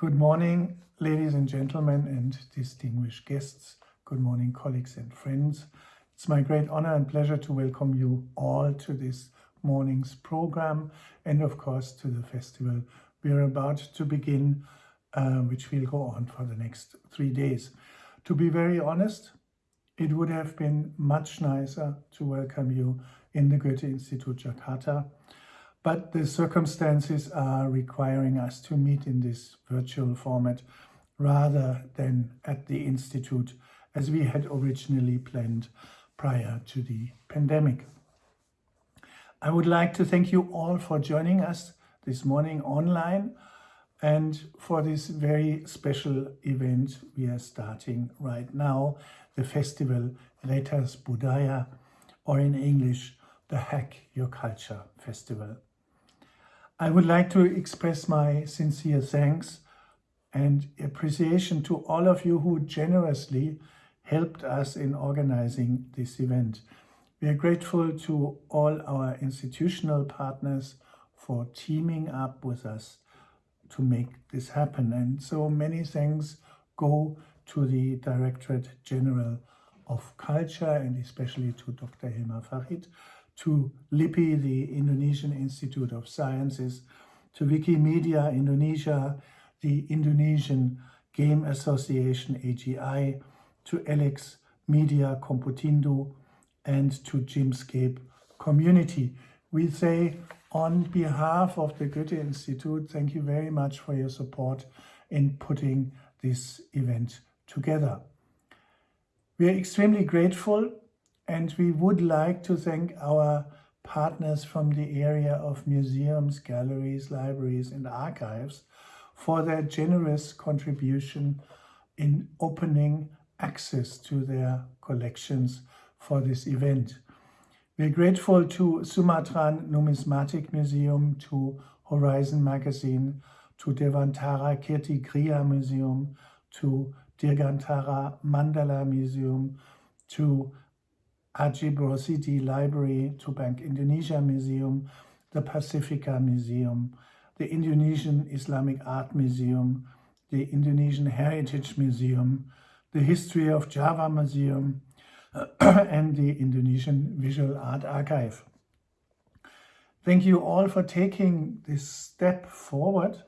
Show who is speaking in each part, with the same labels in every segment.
Speaker 1: Good morning, ladies and gentlemen and distinguished guests. Good morning, colleagues and friends. It's my great honor and pleasure to welcome you all to this morning's program and of course to the festival we're about to begin, uh, which will go on for the next three days. To be very honest, it would have been much nicer to welcome you in the Goethe Institute Jakarta, but the circumstances are requiring us to meet in this virtual format rather than at the Institute as we had originally planned prior to the pandemic. I would like to thank you all for joining us this morning online and for this very special event we are starting right now, the festival Retas Budaya, or in English, the Hack Your Culture Festival. I would like to express my sincere thanks and appreciation to all of you who generously helped us in organizing this event. We are grateful to all our institutional partners for teaming up with us to make this happen. And so many thanks go to the Directorate General of Culture and especially to Dr. Hilmar Farid, to LIPI, the Indonesian Institute of Sciences, to Wikimedia Indonesia, the Indonesian Game Association AGI, to Elex Media Komputindo, and to Gymscape community. We say on behalf of the Goethe Institute, thank you very much for your support in putting this event together. We are extremely grateful and we would like to thank our partners from the area of museums, galleries, libraries and archives for their generous contribution in opening access to their collections for this event. We're grateful to Sumatran Numismatic Museum, to Horizon Magazine, to Dewantara Kirti Griya Museum, to Dirgantara Mandala Museum, to Ajip Rosidi Library, to Bank Indonesia Museum, the Pasifika Museum, the Indonesian Islamic Art Museum, the Indonesian Heritage Museum, the History of Java Museum, and the Indonesian Visual Art Archive. Thank you all for taking this step forward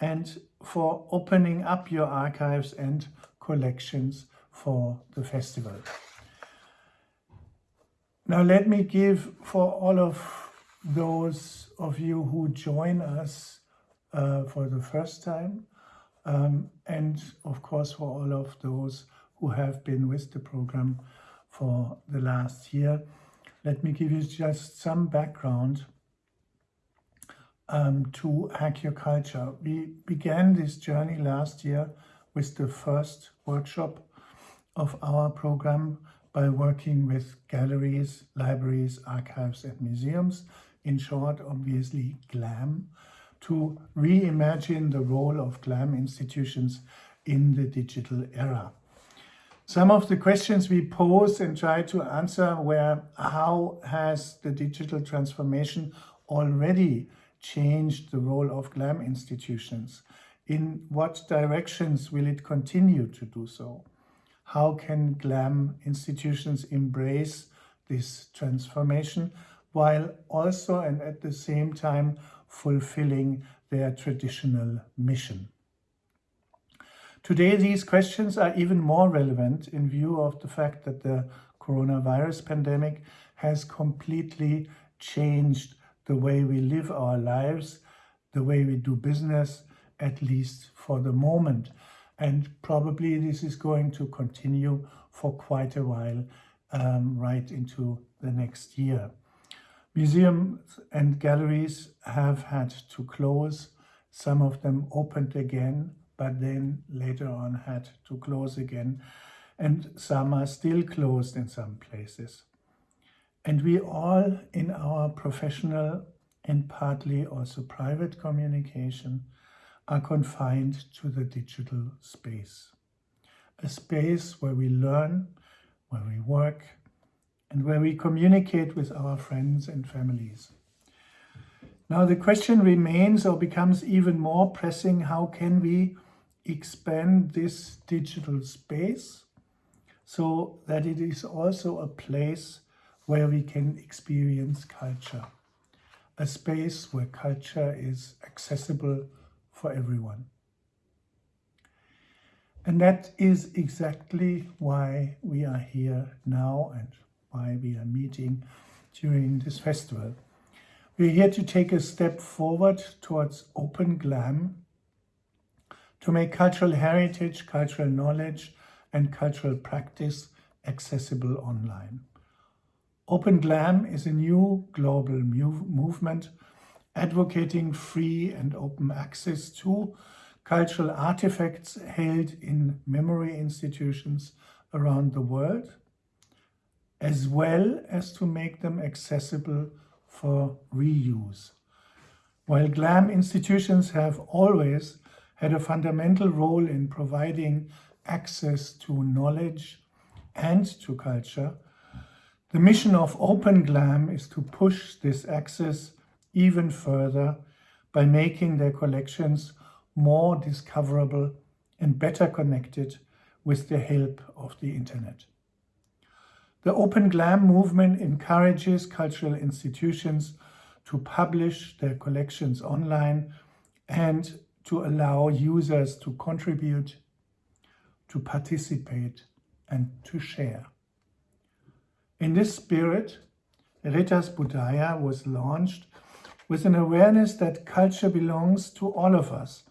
Speaker 1: and for opening up your archives and collections for the festival. Now let me give for all of those of you who join us uh, for the first time um, and of course for all of those who have been with the program for the last year. Let me give you just some background um, to Hack Your Culture. We began this journey last year with the first workshop of our program by working with galleries, libraries, archives and museums, in short, obviously GLAM, to reimagine the role of GLAM institutions in the digital era. Some of the questions we posed and tried to answer were how has the digital transformation already changed the role of GLAM institutions? In what directions will it continue to do so? How can GLAM institutions embrace this transformation while also and at the same time fulfilling their traditional mission? Today, these questions are even more relevant in view of the fact that the coronavirus pandemic has completely changed the way we live our lives, the way we do business, at least for the moment. And probably this is going to continue for quite a while, um, right into the next year. Museums and galleries have had to close. Some of them opened again but then later on had to close again. And some are still closed in some places. And we all in our professional and partly also private communication are confined to the digital space. A space where we learn, where we work, and where we communicate with our friends and families. Now the question remains or becomes even more pressing, how can we expand this digital space so that it is also a place where we can experience culture, a space where culture is accessible for everyone. And that is exactly why we are here now and why we are meeting during this festival. We're here to take a step forward towards open GLAM, to make cultural heritage, cultural knowledge and cultural practice accessible online. Open GLAM is a new global movement advocating free and open access to cultural artifacts held in memory institutions around the world, as well as to make them accessible for reuse. While GLAM institutions have always had a fundamental role in providing access to knowledge and to culture, the mission of Open GLAM is to push this access even further by making their collections more discoverable and better connected with the help of the internet. The Open GLAM movement encourages cultural institutions to publish their collections online and to allow users to contribute, to participate and to share. In this spirit, Retas Budaya was launched with an awareness that culture belongs to all of us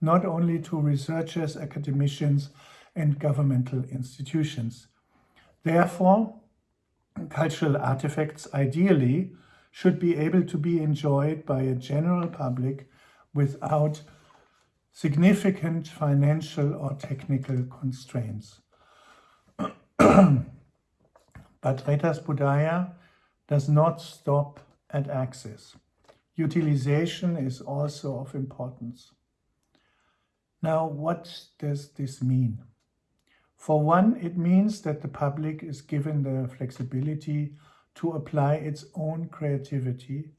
Speaker 1: not only to researchers, academicians, and governmental institutions. Therefore, cultural artifacts ideally should be able to be enjoyed by a general public without significant financial or technical constraints. but Retas Budaya does not stop at access. Utilization is also of importance. Now, what does this mean? For one, it means that the public is given the flexibility to apply its own creativity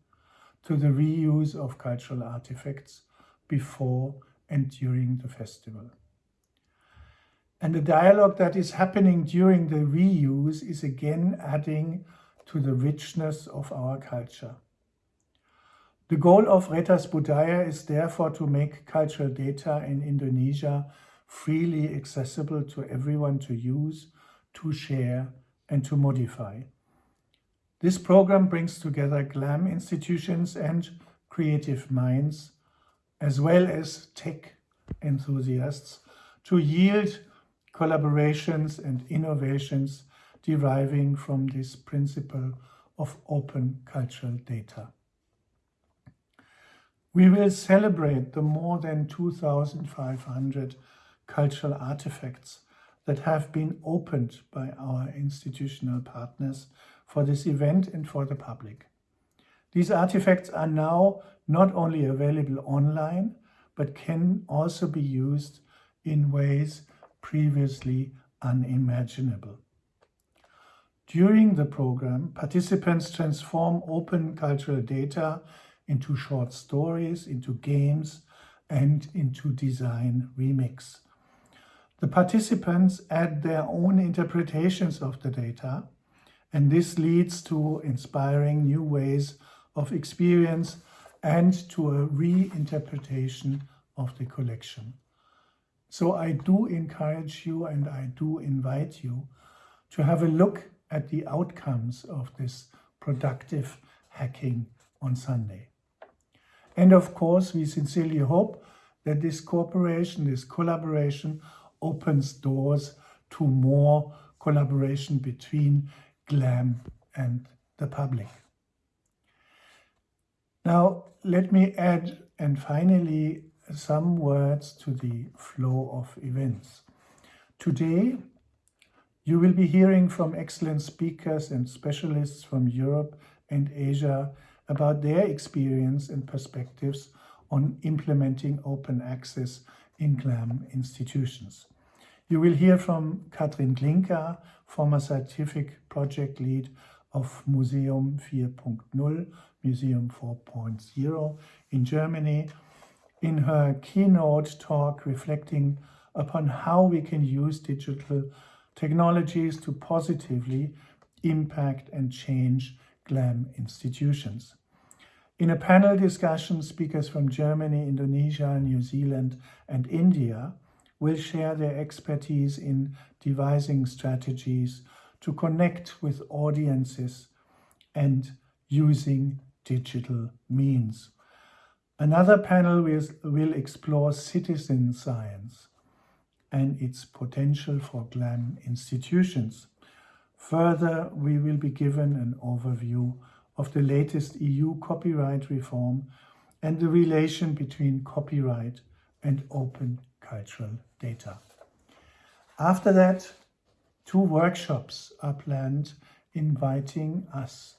Speaker 1: to the reuse of cultural artifacts before and during the festival. And the dialogue that is happening during the reuse is again adding to the richness of our culture. The goal of Retas Budaya is therefore to make cultural data in Indonesia freely accessible to everyone to use, to share and to modify. This program brings together GLAM institutions and creative minds, as well as tech enthusiasts, to yield collaborations and innovations deriving from this principle of open cultural data. We will celebrate the more than 2,500 cultural artifacts that have been opened by our institutional partners for this event and for the public. These artifacts are now not only available online, but can also be used in ways previously unimaginable. During the program, participants transform open cultural data into short stories, into games, and into design remix. The participants add their own interpretations of the data, and this leads to inspiring new ways of experience and to a reinterpretation of the collection. So I do encourage you and I do invite you to have a look at the outcomes of this productive hacking on Sunday. And of course, we sincerely hope that this cooperation, this collaboration opens doors to more collaboration between GLAM and the public. Now, let me add, and finally, some words to the flow of events. Today, you will be hearing from excellent speakers and specialists from Europe and Asia about their experience and perspectives on implementing open access in GLAM institutions. You will hear from Katrin Glinka, former scientific project lead of Museum 4.0, Museum 4.0 in Germany, in her keynote talk reflecting upon how we can use digital technologies to positively impact and change GLAM institutions. In a panel discussion, speakers from Germany, Indonesia, New Zealand and India will share their expertise in devising strategies to connect with audiences and using digital means. Another panel will, will explore citizen science and its potential for GLAM institutions. Further, we will be given an overview of the latest EU copyright reform and the relation between copyright and open cultural data. After that, two workshops are planned inviting us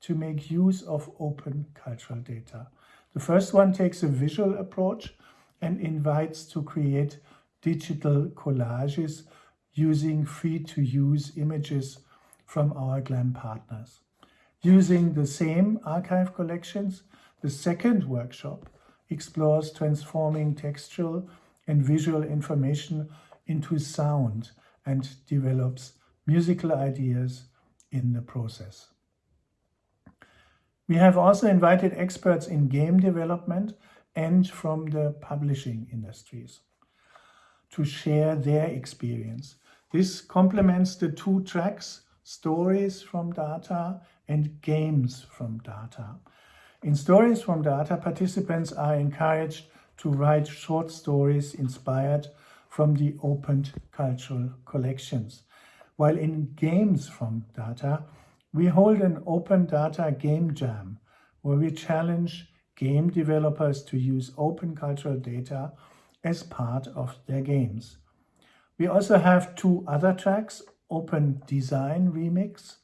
Speaker 1: to make use of open cultural data. The first one takes a visual approach and invites to create digital collages using free-to-use images from our GLAM partners. Using the same archive collections, the second workshop explores transforming textual and visual information into sound and develops musical ideas in the process. We have also invited experts in game development and from the publishing industries to share their experience. This complements the two tracks, stories from data and games from data. In Stories from Data, participants are encouraged to write short stories inspired from the opened cultural collections. While in Games from Data, we hold an open data game jam where we challenge game developers to use open cultural data as part of their games. We also have two other tracks, Open Design Remix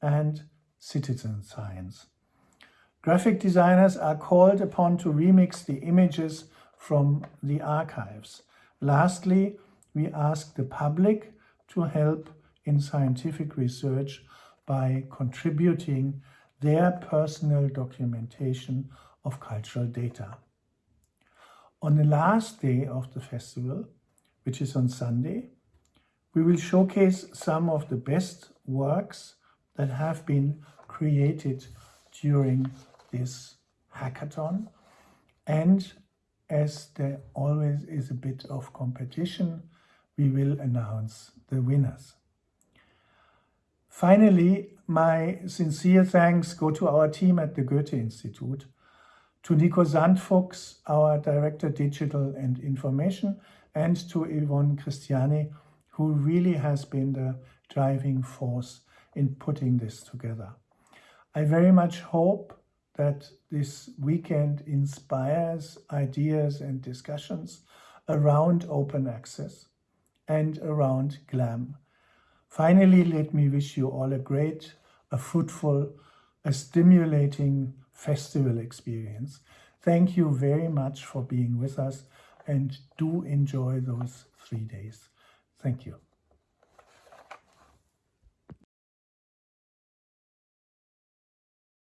Speaker 1: and Citizen Science. Graphic designers are called upon to remix the images from the archives. Lastly, we ask the public to help in scientific research by contributing their personal documentation of cultural data. On the last day of the festival, which is on Sunday, we will showcase some of the best works that have been created during this hackathon and as there always is a bit of competition, we will announce the winners. Finally, my sincere thanks go to our team at the Goethe Institute, to Nico Sandfuchs, our Director Digital and Information, and to Yvonne Christiani, who really has been the driving force in putting this together. I very much hope that this weekend inspires ideas and discussions around open access and around GLAM. Finally, let me wish you all a great, a fruitful, a stimulating festival experience. Thank you very much for being with us and do enjoy those three days. Thank you.